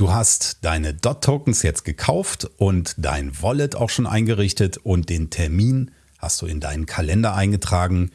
Du hast deine DOT-Tokens jetzt gekauft und dein Wallet auch schon eingerichtet und den Termin hast du in deinen Kalender eingetragen.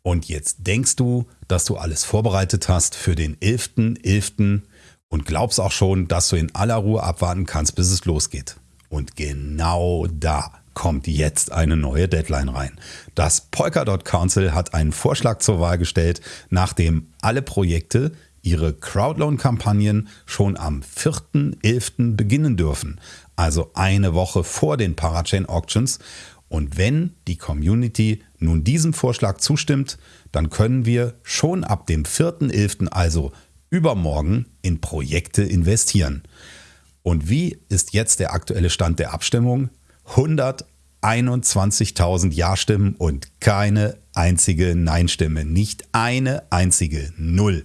Und jetzt denkst du, dass du alles vorbereitet hast für den 11.11. .11. und glaubst auch schon, dass du in aller Ruhe abwarten kannst, bis es losgeht. Und genau da kommt jetzt eine neue Deadline rein. Das Polkadot Council hat einen Vorschlag zur Wahl gestellt, nachdem alle Projekte ihre Crowdloan-Kampagnen schon am 4.11. beginnen dürfen, also eine Woche vor den Parachain Auctions. Und wenn die Community nun diesem Vorschlag zustimmt, dann können wir schon ab dem 4.11., also übermorgen, in Projekte investieren. Und wie ist jetzt der aktuelle Stand der Abstimmung? 121.000 Ja-Stimmen und keine einzige Nein-Stimme. Nicht eine einzige. Null.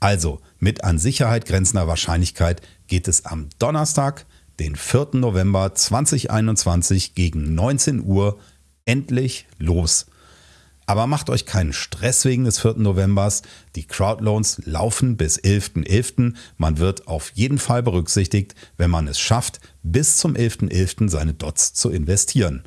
Also mit an Sicherheit grenzender Wahrscheinlichkeit geht es am Donnerstag, den 4. November 2021 gegen 19 Uhr endlich los. Aber macht euch keinen Stress wegen des 4. Novembers. Die Crowdloans laufen bis 11.11. .11. Man wird auf jeden Fall berücksichtigt, wenn man es schafft, bis zum 11.11. .11. seine Dots zu investieren.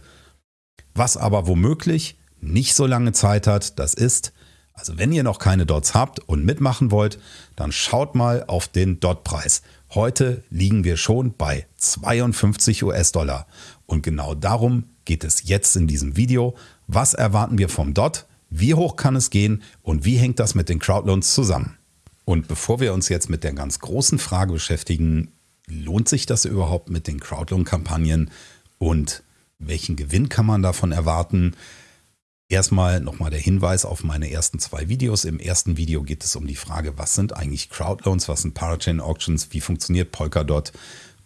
Was aber womöglich nicht so lange Zeit hat, das ist, also wenn ihr noch keine Dots habt und mitmachen wollt, dann schaut mal auf den Dot-Preis. Heute liegen wir schon bei 52 US-Dollar. Und genau darum geht es jetzt in diesem Video. Was erwarten wir vom Dot? Wie hoch kann es gehen? Und wie hängt das mit den Crowdloans zusammen? Und bevor wir uns jetzt mit der ganz großen Frage beschäftigen, lohnt sich das überhaupt mit den Crowdloan-Kampagnen und welchen Gewinn kann man davon erwarten? Erstmal nochmal der Hinweis auf meine ersten zwei Videos. Im ersten Video geht es um die Frage, was sind eigentlich Crowdloans, was sind Parachain Auctions, wie funktioniert Polkadot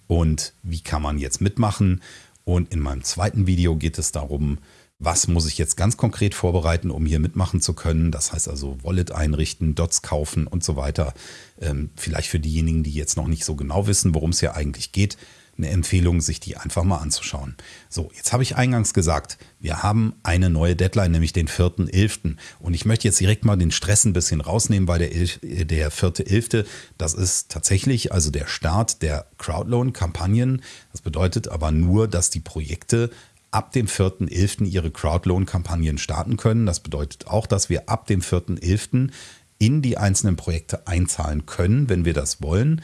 und wie kann man jetzt mitmachen. Und in meinem zweiten Video geht es darum, was muss ich jetzt ganz konkret vorbereiten, um hier mitmachen zu können. Das heißt also Wallet einrichten, Dots kaufen und so weiter. Ähm, vielleicht für diejenigen, die jetzt noch nicht so genau wissen, worum es hier eigentlich geht eine Empfehlung, sich die einfach mal anzuschauen. So, jetzt habe ich eingangs gesagt, wir haben eine neue Deadline, nämlich den 4.11. Und ich möchte jetzt direkt mal den Stress ein bisschen rausnehmen, weil der, der 4.11., das ist tatsächlich also der Start der Crowdloan-Kampagnen. Das bedeutet aber nur, dass die Projekte ab dem 4.11. ihre Crowdloan-Kampagnen starten können. Das bedeutet auch, dass wir ab dem 4.11. in die einzelnen Projekte einzahlen können, wenn wir das wollen.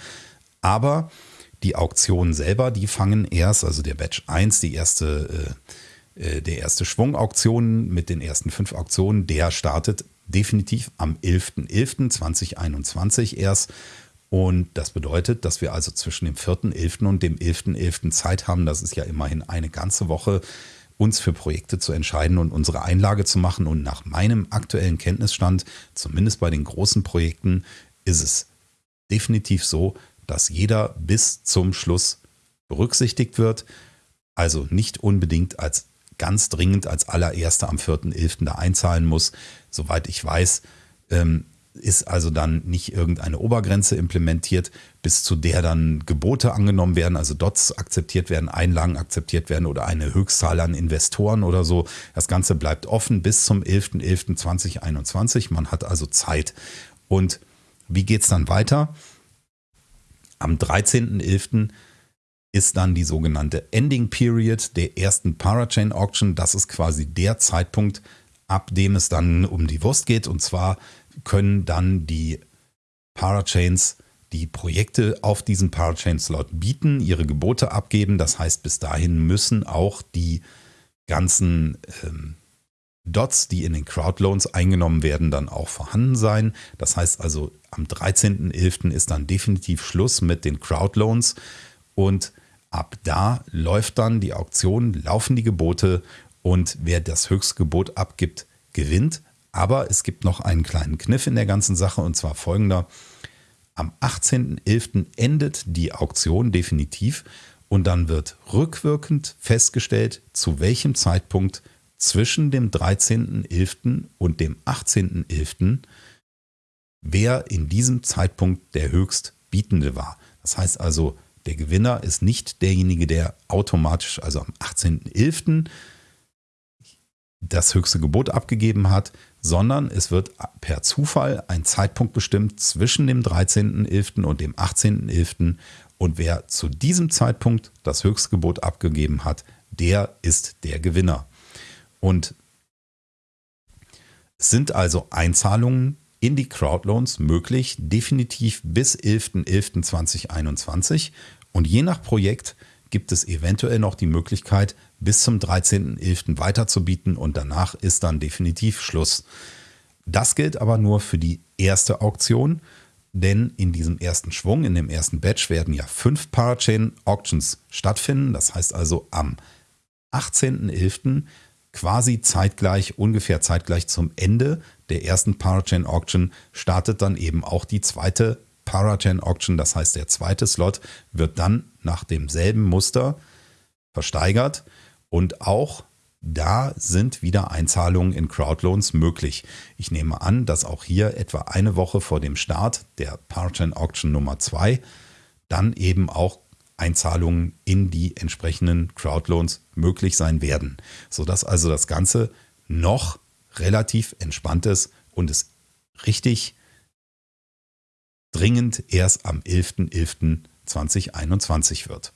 Aber die Auktionen selber, die fangen erst, also der Batch 1, die erste, äh, äh der erste Schwung Auktionen mit den ersten fünf Auktionen, der startet definitiv am 11.11.2021 erst. Und das bedeutet, dass wir also zwischen dem 4.11. und dem 11.11. .11. Zeit haben, das ist ja immerhin eine ganze Woche, uns für Projekte zu entscheiden und unsere Einlage zu machen. Und nach meinem aktuellen Kenntnisstand, zumindest bei den großen Projekten, ist es definitiv so, dass jeder bis zum Schluss berücksichtigt wird. Also nicht unbedingt als ganz dringend als allererster am 4.11. da einzahlen muss. Soweit ich weiß, ähm, ist also dann nicht irgendeine Obergrenze implementiert, bis zu der dann Gebote angenommen werden, also Dots akzeptiert werden, Einlagen akzeptiert werden oder eine Höchstzahl an Investoren oder so. Das Ganze bleibt offen bis zum 11.11.2021. Man hat also Zeit. Und wie geht es dann weiter? Am 13.11. ist dann die sogenannte Ending Period der ersten Parachain Auction. Das ist quasi der Zeitpunkt, ab dem es dann um die Wurst geht. Und zwar können dann die Parachains die Projekte auf diesen Parachain-Slot bieten, ihre Gebote abgeben. Das heißt, bis dahin müssen auch die ganzen ähm, Dots, die in den Crowdloans eingenommen werden, dann auch vorhanden sein. Das heißt also, am 13.11. ist dann definitiv Schluss mit den Crowdloans und ab da läuft dann die Auktion, laufen die Gebote und wer das höchste Gebot abgibt, gewinnt. Aber es gibt noch einen kleinen Kniff in der ganzen Sache und zwar folgender. Am 18.11. endet die Auktion definitiv und dann wird rückwirkend festgestellt, zu welchem Zeitpunkt zwischen dem 13.11. und dem 18.11., wer in diesem Zeitpunkt der Höchstbietende war. Das heißt also, der Gewinner ist nicht derjenige, der automatisch, also am 18.11. das höchste Gebot abgegeben hat, sondern es wird per Zufall ein Zeitpunkt bestimmt zwischen dem 13.11. und dem 18.11. Und wer zu diesem Zeitpunkt das Höchstgebot abgegeben hat, der ist der Gewinner. Und sind also Einzahlungen in die Crowdloans möglich, definitiv bis 11.11.2021. Und je nach Projekt gibt es eventuell noch die Möglichkeit, bis zum 13.11. weiterzubieten und danach ist dann definitiv Schluss. Das gilt aber nur für die erste Auktion, denn in diesem ersten Schwung, in dem ersten Batch werden ja fünf Parachain Auctions stattfinden. Das heißt also am 18.11. quasi zeitgleich, ungefähr zeitgleich zum Ende der ersten Parachain Auction startet dann eben auch die zweite Parachain Auction. Das heißt, der zweite Slot wird dann nach demselben Muster versteigert und auch da sind wieder Einzahlungen in Crowdloans möglich. Ich nehme an, dass auch hier etwa eine Woche vor dem Start der Parachain Auction Nummer 2 dann eben auch Einzahlungen in die entsprechenden Crowdloans möglich sein werden, sodass also das Ganze noch relativ entspannt ist und es richtig dringend erst am 11.11.2021 wird.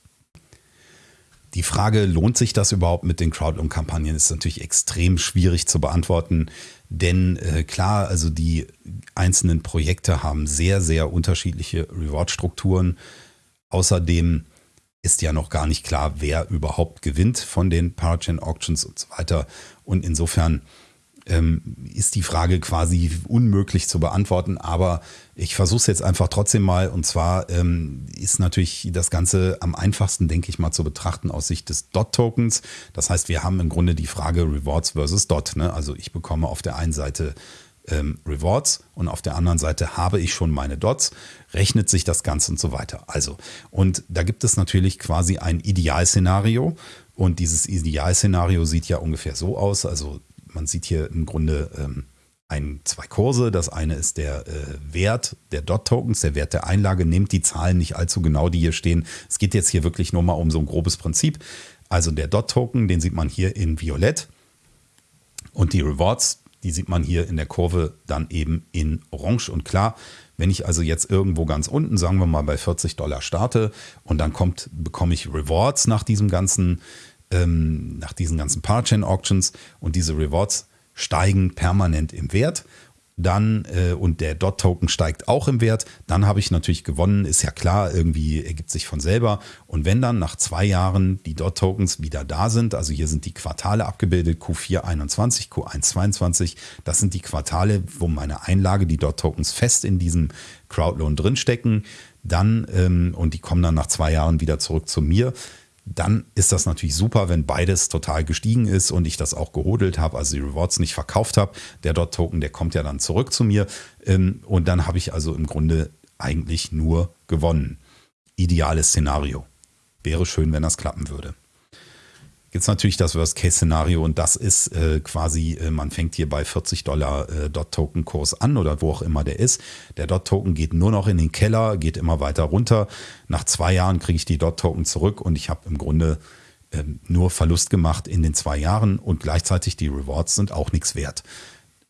Die Frage, lohnt sich das überhaupt mit den Crowdloan-Kampagnen, ist natürlich extrem schwierig zu beantworten. Denn äh, klar, also die einzelnen Projekte haben sehr, sehr unterschiedliche Reward-Strukturen. Außerdem ist ja noch gar nicht klar, wer überhaupt gewinnt von den Parachain Auctions und so weiter. Und insofern ähm, ist die Frage quasi unmöglich zu beantworten. Aber ich versuche es jetzt einfach trotzdem mal. Und zwar ähm, ist natürlich das Ganze am einfachsten, denke ich mal, zu betrachten aus Sicht des Dot-Tokens. Das heißt, wir haben im Grunde die Frage Rewards versus Dot. Ne? Also ich bekomme auf der einen Seite ähm, Rewards und auf der anderen Seite habe ich schon meine Dots, rechnet sich das Ganze und so weiter. Also, und da gibt es natürlich quasi ein Idealszenario und dieses Idealszenario sieht ja ungefähr so aus. Also man sieht hier im Grunde ähm, ein, zwei Kurse. Das eine ist der äh, Wert der Dot-Tokens, der Wert der Einlage. Nehmt die Zahlen nicht allzu genau, die hier stehen. Es geht jetzt hier wirklich nur mal um so ein grobes Prinzip. Also der Dot-Token, den sieht man hier in Violett. Und die Rewards, die sieht man hier in der Kurve dann eben in Orange. Und klar, wenn ich also jetzt irgendwo ganz unten, sagen wir mal bei 40 Dollar starte und dann kommt, bekomme ich Rewards nach diesem ganzen ähm, nach diesen ganzen Parachain Auctions und diese Rewards steigen permanent im Wert. Dann äh, und der Dot-Token steigt auch im Wert, dann habe ich natürlich gewonnen, ist ja klar, irgendwie ergibt sich von selber. Und wenn dann nach zwei Jahren die Dot-Tokens wieder da sind, also hier sind die Quartale abgebildet, Q4 21, Q1 22, das sind die Quartale, wo meine Einlage, die Dot-Tokens fest in diesem Crowdloan drinstecken, dann ähm, und die kommen dann nach zwei Jahren wieder zurück zu mir dann ist das natürlich super, wenn beides total gestiegen ist und ich das auch gehodelt habe, also die Rewards nicht verkauft habe. Der Dot-Token, der kommt ja dann zurück zu mir ähm, und dann habe ich also im Grunde eigentlich nur gewonnen. Ideales Szenario. Wäre schön, wenn das klappen würde es natürlich das Worst-Case-Szenario und das ist äh, quasi, äh, man fängt hier bei 40 Dollar äh, Dot-Token-Kurs an oder wo auch immer der ist. Der Dot-Token geht nur noch in den Keller, geht immer weiter runter. Nach zwei Jahren kriege ich die Dot-Token zurück und ich habe im Grunde ähm, nur Verlust gemacht in den zwei Jahren und gleichzeitig die Rewards sind auch nichts wert.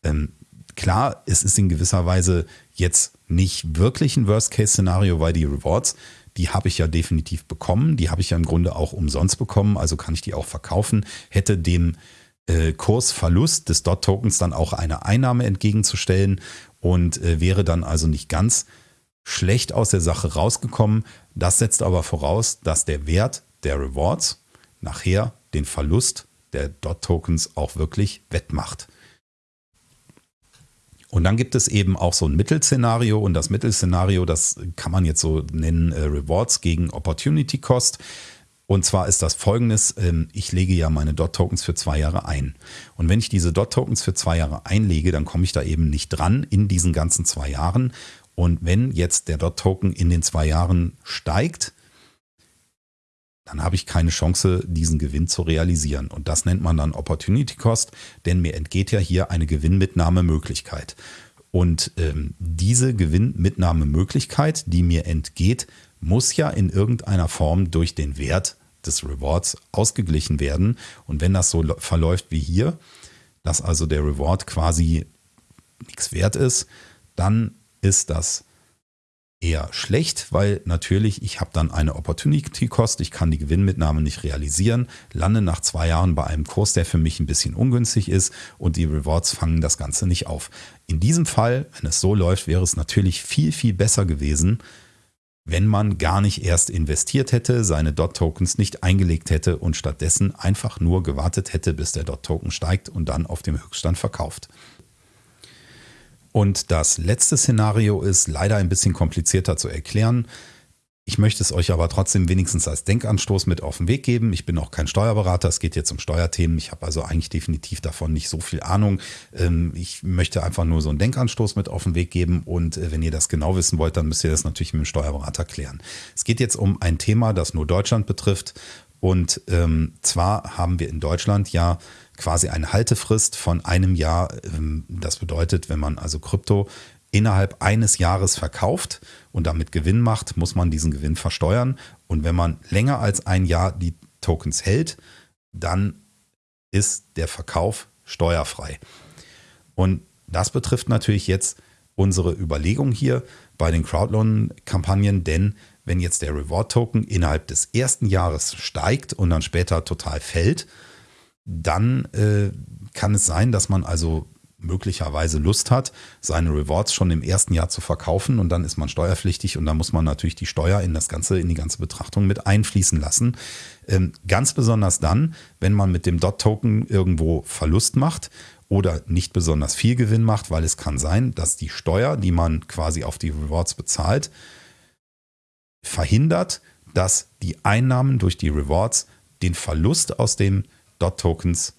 Ähm, klar, es ist in gewisser Weise jetzt nicht wirklich ein Worst-Case-Szenario, weil die Rewards die habe ich ja definitiv bekommen. Die habe ich ja im Grunde auch umsonst bekommen, also kann ich die auch verkaufen. Hätte dem äh, Kursverlust des Dot-Tokens dann auch eine Einnahme entgegenzustellen und äh, wäre dann also nicht ganz schlecht aus der Sache rausgekommen. Das setzt aber voraus, dass der Wert der Rewards nachher den Verlust der Dot-Tokens auch wirklich wettmacht. Und dann gibt es eben auch so ein Mittelszenario und das Mittelszenario, das kann man jetzt so nennen, äh, Rewards gegen Opportunity Cost. Und zwar ist das folgendes, ähm, ich lege ja meine Dot-Tokens für zwei Jahre ein. Und wenn ich diese Dot-Tokens für zwei Jahre einlege, dann komme ich da eben nicht dran in diesen ganzen zwei Jahren. Und wenn jetzt der Dot-Token in den zwei Jahren steigt, dann habe ich keine Chance, diesen Gewinn zu realisieren. Und das nennt man dann Opportunity Cost, denn mir entgeht ja hier eine Gewinnmitnahmemöglichkeit. Und ähm, diese Gewinnmitnahmemöglichkeit, die mir entgeht, muss ja in irgendeiner Form durch den Wert des Rewards ausgeglichen werden. Und wenn das so verläuft wie hier, dass also der Reward quasi nichts wert ist, dann ist das eher schlecht, weil natürlich ich habe dann eine Opportunity Cost, ich kann die Gewinnmitnahme nicht realisieren, lande nach zwei Jahren bei einem Kurs, der für mich ein bisschen ungünstig ist und die Rewards fangen das Ganze nicht auf. In diesem Fall, wenn es so läuft, wäre es natürlich viel, viel besser gewesen, wenn man gar nicht erst investiert hätte, seine DOT-Tokens nicht eingelegt hätte und stattdessen einfach nur gewartet hätte, bis der DOT-Token steigt und dann auf dem Höchststand verkauft. Und das letzte Szenario ist leider ein bisschen komplizierter zu erklären. Ich möchte es euch aber trotzdem wenigstens als Denkanstoß mit auf den Weg geben. Ich bin auch kein Steuerberater, es geht jetzt um Steuerthemen. Ich habe also eigentlich definitiv davon nicht so viel Ahnung. Ähm, ich möchte einfach nur so einen Denkanstoß mit auf den Weg geben und äh, wenn ihr das genau wissen wollt, dann müsst ihr das natürlich mit dem Steuerberater klären. Es geht jetzt um ein Thema, das nur Deutschland betrifft und ähm, zwar haben wir in Deutschland ja quasi eine Haltefrist von einem Jahr. Ähm, das bedeutet, wenn man also Krypto innerhalb eines Jahres verkauft und damit Gewinn macht, muss man diesen Gewinn versteuern. Und wenn man länger als ein Jahr die Tokens hält, dann ist der Verkauf steuerfrei. Und das betrifft natürlich jetzt unsere Überlegung hier bei den Crowdloan-Kampagnen, denn wenn jetzt der Reward-Token innerhalb des ersten Jahres steigt und dann später total fällt, dann äh, kann es sein, dass man also möglicherweise Lust hat, seine Rewards schon im ersten Jahr zu verkaufen und dann ist man steuerpflichtig und dann muss man natürlich die Steuer in das ganze, in die ganze Betrachtung mit einfließen lassen. Ähm, ganz besonders dann, wenn man mit dem Dot-Token irgendwo Verlust macht oder nicht besonders viel Gewinn macht, weil es kann sein, dass die Steuer, die man quasi auf die Rewards bezahlt, verhindert, dass die Einnahmen durch die Rewards den Verlust aus den Dot-Tokens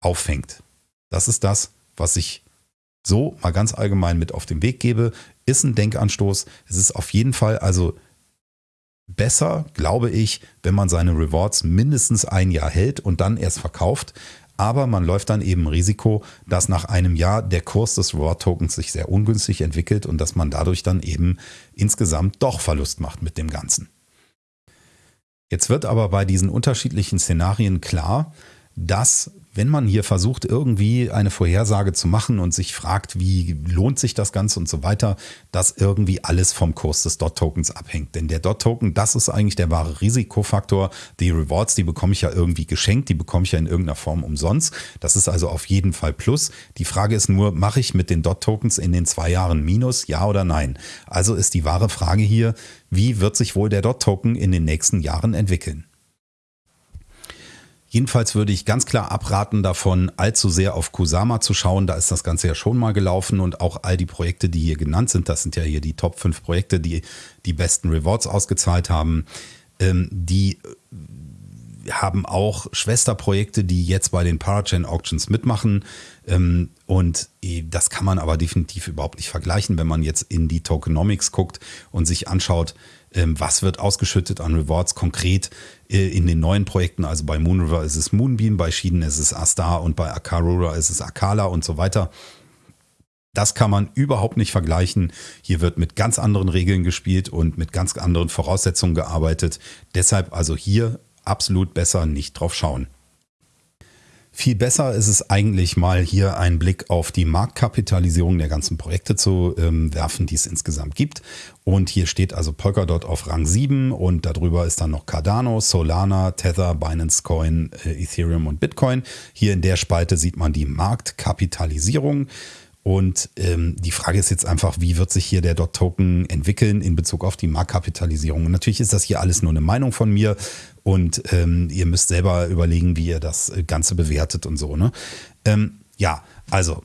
auffängt. Das ist das, was ich so mal ganz allgemein mit auf den Weg gebe. Ist ein Denkanstoß. Es ist auf jeden Fall also besser, glaube ich, wenn man seine Rewards mindestens ein Jahr hält und dann erst verkauft. Aber man läuft dann eben Risiko, dass nach einem Jahr der Kurs des Reward-Tokens sich sehr ungünstig entwickelt und dass man dadurch dann eben insgesamt doch Verlust macht mit dem Ganzen. Jetzt wird aber bei diesen unterschiedlichen Szenarien klar, dass wenn man hier versucht, irgendwie eine Vorhersage zu machen und sich fragt, wie lohnt sich das Ganze und so weiter, dass irgendwie alles vom Kurs des Dot-Tokens abhängt. Denn der Dot-Token, das ist eigentlich der wahre Risikofaktor. Die Rewards, die bekomme ich ja irgendwie geschenkt, die bekomme ich ja in irgendeiner Form umsonst. Das ist also auf jeden Fall Plus. Die Frage ist nur, mache ich mit den Dot-Tokens in den zwei Jahren Minus, ja oder nein? Also ist die wahre Frage hier, wie wird sich wohl der Dot-Token in den nächsten Jahren entwickeln? Jedenfalls würde ich ganz klar abraten davon, allzu sehr auf Kusama zu schauen. Da ist das Ganze ja schon mal gelaufen und auch all die Projekte, die hier genannt sind, das sind ja hier die Top 5 Projekte, die die besten Rewards ausgezahlt haben, ähm, die haben auch Schwesterprojekte, die jetzt bei den Parachain Auctions mitmachen. Ähm, und äh, das kann man aber definitiv überhaupt nicht vergleichen, wenn man jetzt in die Tokenomics guckt und sich anschaut, ähm, was wird ausgeschüttet an Rewards konkret äh, in den neuen Projekten. Also bei Moonriver ist es Moonbeam, bei Schieden ist es Astar und bei Akarura ist es Akala und so weiter. Das kann man überhaupt nicht vergleichen. Hier wird mit ganz anderen Regeln gespielt und mit ganz anderen Voraussetzungen gearbeitet. Deshalb also hier absolut besser nicht drauf schauen. Viel besser ist es eigentlich mal hier einen Blick auf die Marktkapitalisierung der ganzen Projekte zu ähm, werfen, die es insgesamt gibt. Und hier steht also Polkadot auf Rang 7 und darüber ist dann noch Cardano, Solana, Tether, Binance Coin, äh, Ethereum und Bitcoin. Hier in der Spalte sieht man die Marktkapitalisierung. Und ähm, die Frage ist jetzt einfach, wie wird sich hier der Dot-Token entwickeln in Bezug auf die Marktkapitalisierung? Und natürlich ist das hier alles nur eine Meinung von mir und ähm, ihr müsst selber überlegen, wie ihr das Ganze bewertet und so. Ne? Ähm, ja, also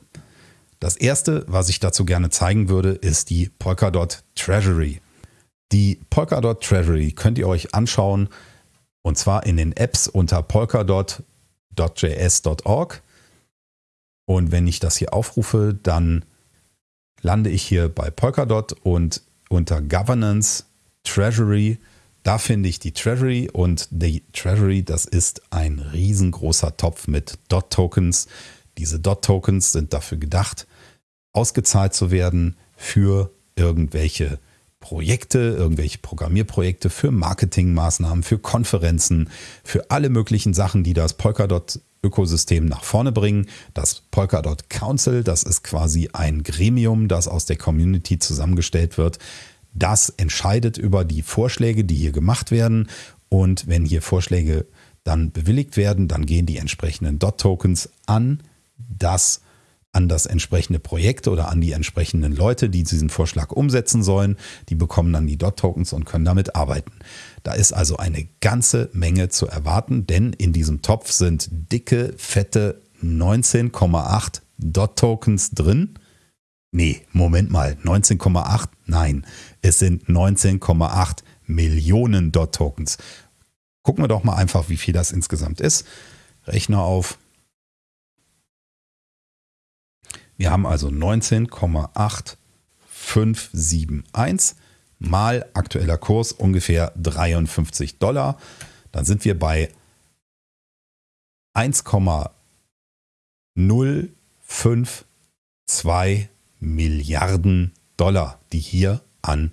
das erste, was ich dazu gerne zeigen würde, ist die Polkadot Treasury. Die Polkadot Treasury könnt ihr euch anschauen und zwar in den Apps unter polkadot.js.org. Und wenn ich das hier aufrufe, dann lande ich hier bei Polkadot und unter Governance, Treasury, da finde ich die Treasury und die Treasury, das ist ein riesengroßer Topf mit Dot-Tokens. Diese Dot-Tokens sind dafür gedacht, ausgezahlt zu werden für irgendwelche Projekte, irgendwelche Programmierprojekte, für Marketingmaßnahmen, für Konferenzen, für alle möglichen Sachen, die das Polkadot Ökosystem nach vorne bringen. Das Polkadot Council, das ist quasi ein Gremium, das aus der Community zusammengestellt wird. Das entscheidet über die Vorschläge, die hier gemacht werden. Und wenn hier Vorschläge dann bewilligt werden, dann gehen die entsprechenden DOT-Tokens an das an das entsprechende Projekt oder an die entsprechenden Leute, die diesen Vorschlag umsetzen sollen. Die bekommen dann die DOT-Tokens und können damit arbeiten. Da ist also eine ganze Menge zu erwarten, denn in diesem Topf sind dicke, fette 19,8 DOT-Tokens drin. Nee, Moment mal, 19,8? Nein, es sind 19,8 Millionen DOT-Tokens. Gucken wir doch mal einfach, wie viel das insgesamt ist. Rechner auf. Wir haben also 19,8571 mal aktueller Kurs ungefähr 53 Dollar. Dann sind wir bei 1,052 Milliarden Dollar, die hier an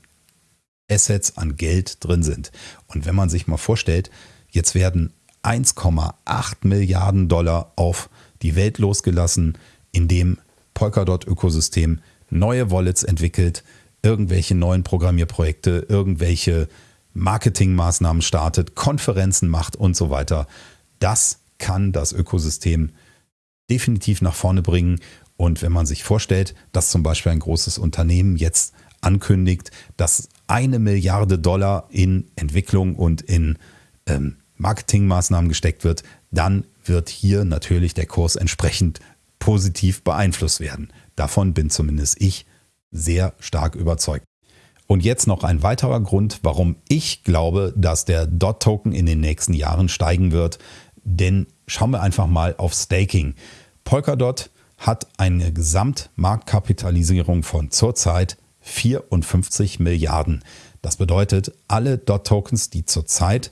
Assets, an Geld drin sind. Und wenn man sich mal vorstellt, jetzt werden 1,8 Milliarden Dollar auf die Welt losgelassen, indem Polkadot-Ökosystem neue Wallets entwickelt, irgendwelche neuen Programmierprojekte, irgendwelche Marketingmaßnahmen startet, Konferenzen macht und so weiter. Das kann das Ökosystem definitiv nach vorne bringen. Und wenn man sich vorstellt, dass zum Beispiel ein großes Unternehmen jetzt ankündigt, dass eine Milliarde Dollar in Entwicklung und in ähm, Marketingmaßnahmen gesteckt wird, dann wird hier natürlich der Kurs entsprechend positiv beeinflusst werden. Davon bin zumindest ich sehr stark überzeugt. Und jetzt noch ein weiterer Grund, warum ich glaube, dass der DOT-Token in den nächsten Jahren steigen wird. Denn schauen wir einfach mal auf Staking. Polkadot hat eine Gesamtmarktkapitalisierung von zurzeit 54 Milliarden. Das bedeutet, alle DOT-Tokens, die zurzeit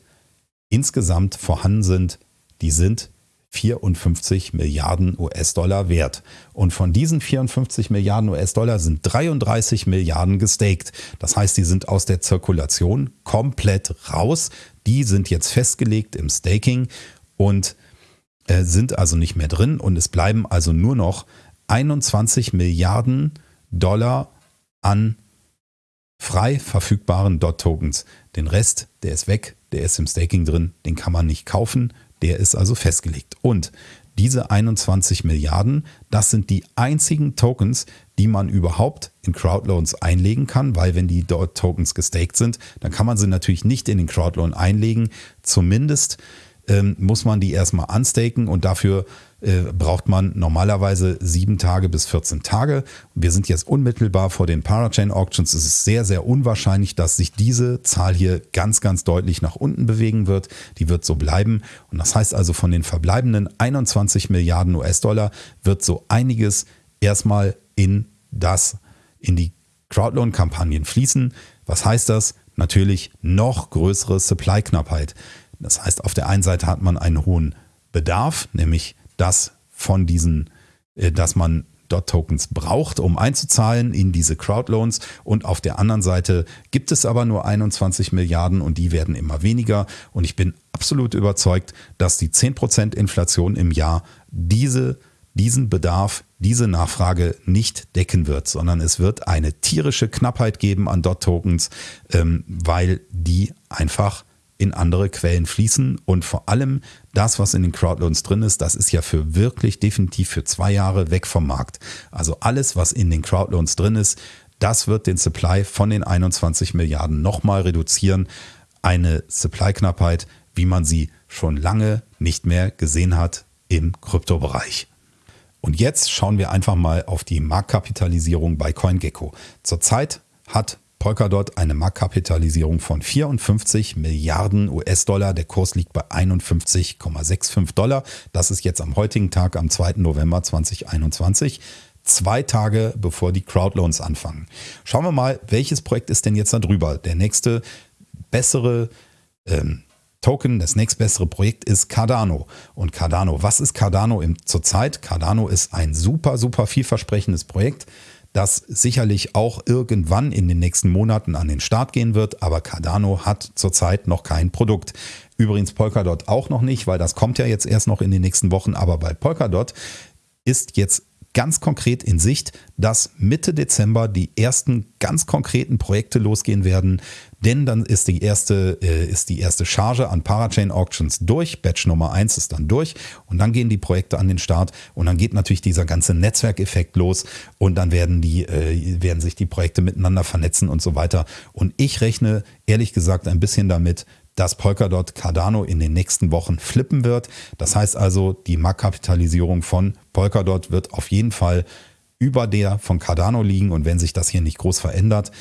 insgesamt vorhanden sind, die sind 54 Milliarden US-Dollar wert. Und von diesen 54 Milliarden US-Dollar sind 33 Milliarden gestaked. Das heißt, die sind aus der Zirkulation komplett raus. Die sind jetzt festgelegt im Staking und äh, sind also nicht mehr drin. Und es bleiben also nur noch 21 Milliarden Dollar an frei verfügbaren DOT-Tokens. Den Rest, der ist weg, der ist im Staking drin, den kann man nicht kaufen, der ist also festgelegt. Und diese 21 Milliarden, das sind die einzigen Tokens, die man überhaupt in Crowdloans einlegen kann, weil wenn die dort Tokens gestaked sind, dann kann man sie natürlich nicht in den Crowdloan einlegen. Zumindest ähm, muss man die erstmal unstaken und dafür äh, braucht man normalerweise sieben Tage bis 14 Tage. Wir sind jetzt unmittelbar vor den Parachain Auctions. Es ist sehr, sehr unwahrscheinlich, dass sich diese Zahl hier ganz, ganz deutlich nach unten bewegen wird. Die wird so bleiben. Und das heißt also, von den verbleibenden 21 Milliarden US-Dollar wird so einiges erstmal in das, in die Crowdloan-Kampagnen fließen. Was heißt das? Natürlich noch größere Supply-Knappheit. Das heißt, auf der einen Seite hat man einen hohen Bedarf, nämlich das von diesen, äh, dass man DOT-Tokens braucht, um einzuzahlen in diese Crowdloans. Und auf der anderen Seite gibt es aber nur 21 Milliarden und die werden immer weniger. Und ich bin absolut überzeugt, dass die 10% Inflation im Jahr diese, diesen Bedarf, diese Nachfrage nicht decken wird, sondern es wird eine tierische Knappheit geben an DOT-Tokens, ähm, weil die einfach in andere Quellen fließen und vor allem das, was in den Crowdloans drin ist, das ist ja für wirklich definitiv für zwei Jahre weg vom Markt. Also alles, was in den Crowdloans drin ist, das wird den Supply von den 21 Milliarden nochmal reduzieren. Eine Supply-Knappheit, wie man sie schon lange nicht mehr gesehen hat im Kryptobereich. Und jetzt schauen wir einfach mal auf die Marktkapitalisierung bei CoinGecko. Zurzeit hat Polkadot eine Marktkapitalisierung von 54 Milliarden US-Dollar. Der Kurs liegt bei 51,65 Dollar. Das ist jetzt am heutigen Tag, am 2. November 2021 zwei Tage bevor die Crowdloans anfangen. Schauen wir mal, welches Projekt ist denn jetzt da drüber? Der nächste bessere ähm, Token, das nächstbessere Projekt ist Cardano. Und Cardano, was ist Cardano zurzeit? Cardano ist ein super, super vielversprechendes Projekt das sicherlich auch irgendwann in den nächsten Monaten an den Start gehen wird, aber Cardano hat zurzeit noch kein Produkt. Übrigens Polkadot auch noch nicht, weil das kommt ja jetzt erst noch in den nächsten Wochen, aber bei Polkadot ist jetzt ganz konkret in Sicht, dass Mitte Dezember die ersten ganz konkreten Projekte losgehen werden, denn dann ist die erste, äh, ist die erste Charge an Parachain Auctions durch, Batch Nummer 1 ist dann durch. Und dann gehen die Projekte an den Start. Und dann geht natürlich dieser ganze Netzwerkeffekt los. Und dann werden die, äh, werden sich die Projekte miteinander vernetzen und so weiter. Und ich rechne ehrlich gesagt ein bisschen damit, dass Polkadot Cardano in den nächsten Wochen flippen wird. Das heißt also, die Marktkapitalisierung von Polkadot wird auf jeden Fall über der von Cardano liegen. Und wenn sich das hier nicht groß verändert,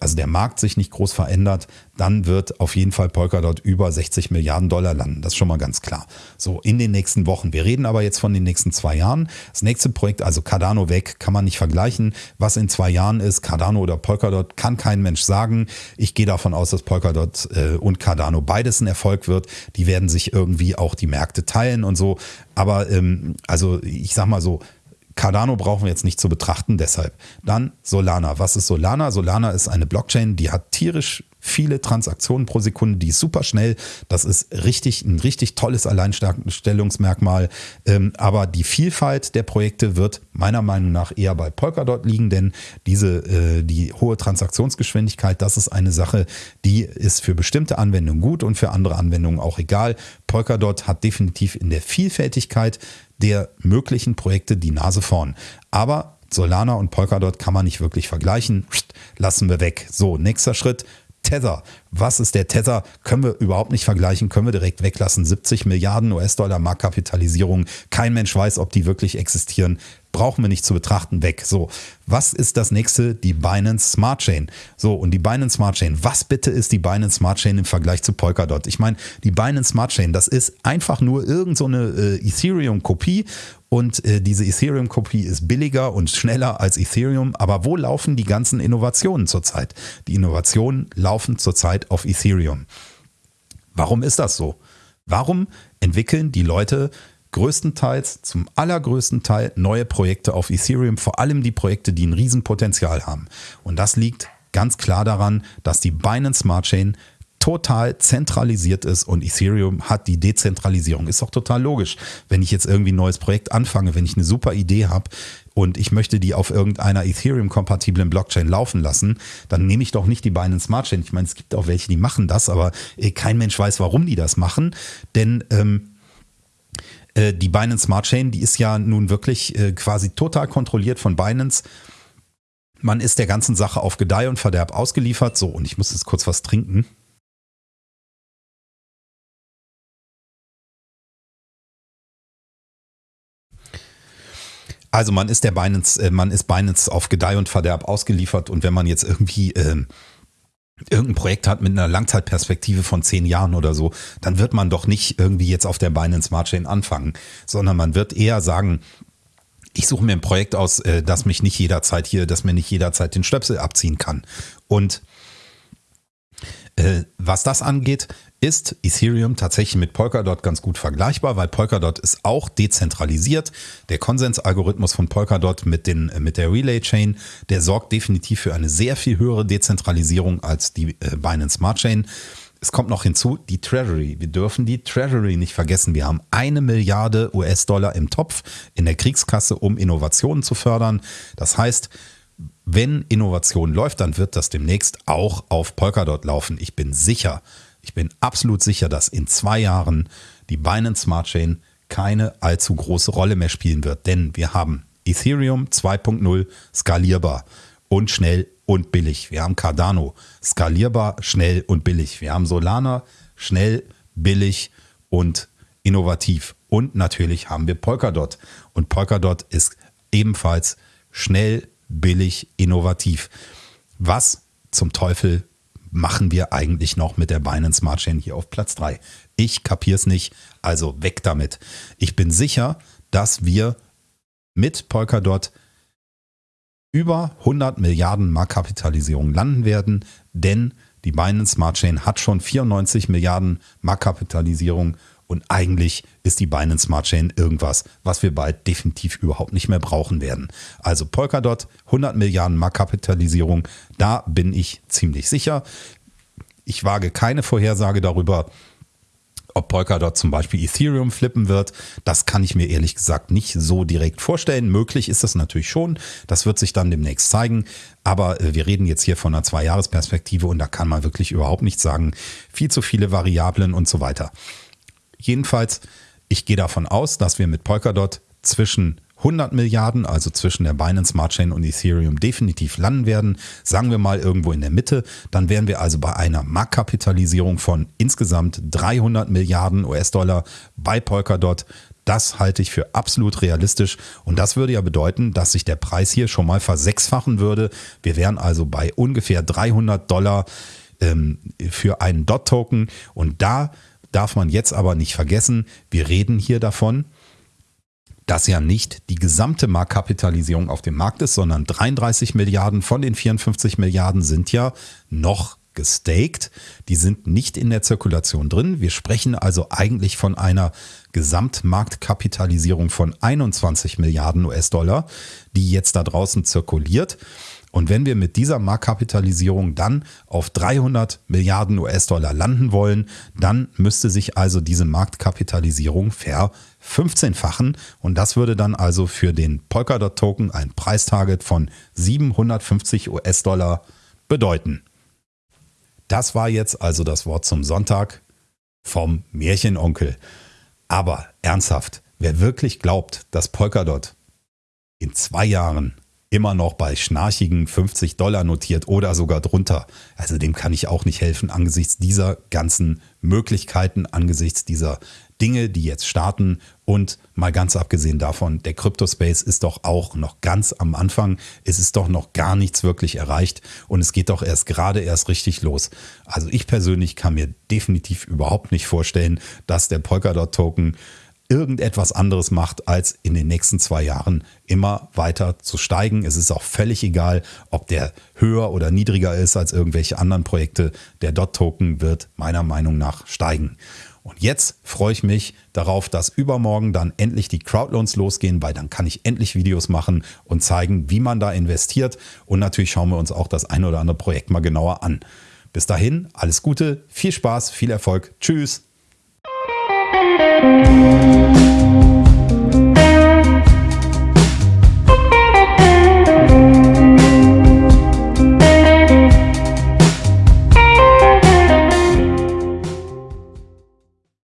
also der Markt sich nicht groß verändert, dann wird auf jeden Fall Polkadot über 60 Milliarden Dollar landen. Das ist schon mal ganz klar. So in den nächsten Wochen. Wir reden aber jetzt von den nächsten zwei Jahren. Das nächste Projekt, also Cardano weg, kann man nicht vergleichen. Was in zwei Jahren ist, Cardano oder Polkadot, kann kein Mensch sagen. Ich gehe davon aus, dass Polkadot äh, und Cardano beides ein Erfolg wird. Die werden sich irgendwie auch die Märkte teilen und so. Aber ähm, also ich sag mal so, Cardano brauchen wir jetzt nicht zu betrachten, deshalb. Dann Solana. Was ist Solana? Solana ist eine Blockchain, die hat tierisch viele Transaktionen pro Sekunde, die ist super schnell. Das ist richtig, ein richtig tolles Alleinstellungsmerkmal. Ähm, aber die Vielfalt der Projekte wird meiner Meinung nach eher bei Polkadot liegen, denn diese, äh, die hohe Transaktionsgeschwindigkeit, das ist eine Sache, die ist für bestimmte Anwendungen gut und für andere Anwendungen auch egal. Polkadot hat definitiv in der Vielfältigkeit der möglichen Projekte die Nase vorn. Aber Solana und Polkadot kann man nicht wirklich vergleichen. Lassen wir weg. So, nächster Schritt. Tether. Was ist der Tether? Können wir überhaupt nicht vergleichen, können wir direkt weglassen. 70 Milliarden US-Dollar Marktkapitalisierung. Kein Mensch weiß, ob die wirklich existieren brauchen wir nicht zu betrachten, weg. So, was ist das nächste? Die Binance Smart Chain. So, und die Binance Smart Chain, was bitte ist die Binance Smart Chain im Vergleich zu Polkadot? Ich meine, die Binance Smart Chain, das ist einfach nur irgendeine so äh, Ethereum-Kopie und äh, diese Ethereum-Kopie ist billiger und schneller als Ethereum. Aber wo laufen die ganzen Innovationen zurzeit? Die Innovationen laufen zurzeit auf Ethereum. Warum ist das so? Warum entwickeln die Leute größtenteils, zum allergrößten Teil neue Projekte auf Ethereum, vor allem die Projekte, die ein Riesenpotenzial haben. Und das liegt ganz klar daran, dass die Binance Smart Chain total zentralisiert ist und Ethereum hat die Dezentralisierung. Ist doch total logisch, wenn ich jetzt irgendwie ein neues Projekt anfange, wenn ich eine super Idee habe und ich möchte die auf irgendeiner Ethereum-kompatiblen Blockchain laufen lassen, dann nehme ich doch nicht die Binance Smart Chain. Ich meine, es gibt auch welche, die machen das, aber eh, kein Mensch weiß, warum die das machen, denn ähm, äh, die Binance Smart Chain, die ist ja nun wirklich äh, quasi total kontrolliert von Binance. Man ist der ganzen Sache auf Gedeih und Verderb ausgeliefert. So, und ich muss jetzt kurz was trinken. Also man ist der Binance, äh, man ist Binance auf Gedeih und Verderb ausgeliefert und wenn man jetzt irgendwie äh, irgendein Projekt hat mit einer Langzeitperspektive von zehn Jahren oder so, dann wird man doch nicht irgendwie jetzt auf der Binance Smart Chain anfangen, sondern man wird eher sagen, ich suche mir ein Projekt aus, äh, das mich nicht jederzeit hier, das mir nicht jederzeit den Stöpsel abziehen kann. Und was das angeht, ist Ethereum tatsächlich mit Polkadot ganz gut vergleichbar, weil Polkadot ist auch dezentralisiert. Der Konsensalgorithmus von Polkadot mit, den, mit der Relay Chain, der sorgt definitiv für eine sehr viel höhere Dezentralisierung als die äh, Binance Smart Chain. Es kommt noch hinzu, die Treasury. Wir dürfen die Treasury nicht vergessen. Wir haben eine Milliarde US-Dollar im Topf in der Kriegskasse, um Innovationen zu fördern. Das heißt, wenn Innovation läuft, dann wird das demnächst auch auf Polkadot laufen. Ich bin sicher, ich bin absolut sicher, dass in zwei Jahren die Binance Smart Chain keine allzu große Rolle mehr spielen wird. Denn wir haben Ethereum 2.0 skalierbar und schnell und billig. Wir haben Cardano skalierbar, schnell und billig. Wir haben Solana schnell, billig und innovativ. Und natürlich haben wir Polkadot. Und Polkadot ist ebenfalls schnell, billig, innovativ. Was zum Teufel machen wir eigentlich noch mit der Binance Smart Chain hier auf Platz 3? Ich kapiere es nicht, also weg damit. Ich bin sicher, dass wir mit Polkadot über 100 Milliarden Marktkapitalisierung landen werden, denn die Binance Smart Chain hat schon 94 Milliarden Marktkapitalisierung und eigentlich ist die Binance Smart Chain irgendwas, was wir bald definitiv überhaupt nicht mehr brauchen werden. Also Polkadot, 100 Milliarden Marktkapitalisierung, da bin ich ziemlich sicher. Ich wage keine Vorhersage darüber, Ob Polkadot zum Beispiel Ethereum flippen wird, das kann ich mir ehrlich gesagt nicht so direkt vorstellen. Möglich ist das natürlich schon. Das wird sich dann demnächst zeigen. Aber äh, wir reden jetzt hier von einer Zwei-Jahres-Perspektive und da kann man wirklich überhaupt nichts sagen. Viel zu viele Variablen und so weiter. Jedenfalls, ich gehe davon aus, dass wir mit Polkadot zwischen 100 Milliarden, also zwischen der Binance Smart Chain und Ethereum, definitiv landen werden. Sagen wir mal irgendwo in der Mitte. Dann wären wir also bei einer Marktkapitalisierung von insgesamt 300 Milliarden US-Dollar bei Polkadot. Das halte ich für absolut realistisch und das würde ja bedeuten, dass sich der Preis hier schon mal versechsfachen würde. Wir wären also bei ungefähr 300 Dollar ähm, für einen DOT-Token und da darf man jetzt aber nicht vergessen, wir reden hier davon, dass ja nicht die gesamte Marktkapitalisierung auf dem Markt ist, sondern 33 Milliarden von den 54 Milliarden sind ja noch gestaked. Die sind nicht in der Zirkulation drin. Wir sprechen also eigentlich von einer Gesamtmarktkapitalisierung von 21 Milliarden US-Dollar, die jetzt da draußen zirkuliert. Und wenn wir mit dieser Marktkapitalisierung dann auf 300 Milliarden US-Dollar landen wollen, dann müsste sich also diese Marktkapitalisierung ver 15-fachen und das würde dann also für den Polkadot-Token ein Preistarget von 750 US-Dollar bedeuten. Das war jetzt also das Wort zum Sonntag vom Märchenonkel. Aber ernsthaft, wer wirklich glaubt, dass Polkadot in zwei Jahren immer noch bei schnarchigen 50 Dollar notiert oder sogar drunter. Also dem kann ich auch nicht helfen angesichts dieser ganzen Möglichkeiten, angesichts dieser Dinge, die jetzt starten und mal ganz abgesehen davon, der Crypto-Space ist doch auch noch ganz am Anfang. Es ist doch noch gar nichts wirklich erreicht und es geht doch erst gerade erst richtig los. Also ich persönlich kann mir definitiv überhaupt nicht vorstellen, dass der Polkadot-Token irgendetwas anderes macht, als in den nächsten zwei Jahren immer weiter zu steigen. Es ist auch völlig egal, ob der höher oder niedriger ist als irgendwelche anderen Projekte. Der Dot-Token wird meiner Meinung nach steigen. Und jetzt freue ich mich darauf, dass übermorgen dann endlich die Crowdloans losgehen, weil dann kann ich endlich Videos machen und zeigen, wie man da investiert. Und natürlich schauen wir uns auch das ein oder andere Projekt mal genauer an. Bis dahin, alles Gute, viel Spaß, viel Erfolg. Tschüss. thank you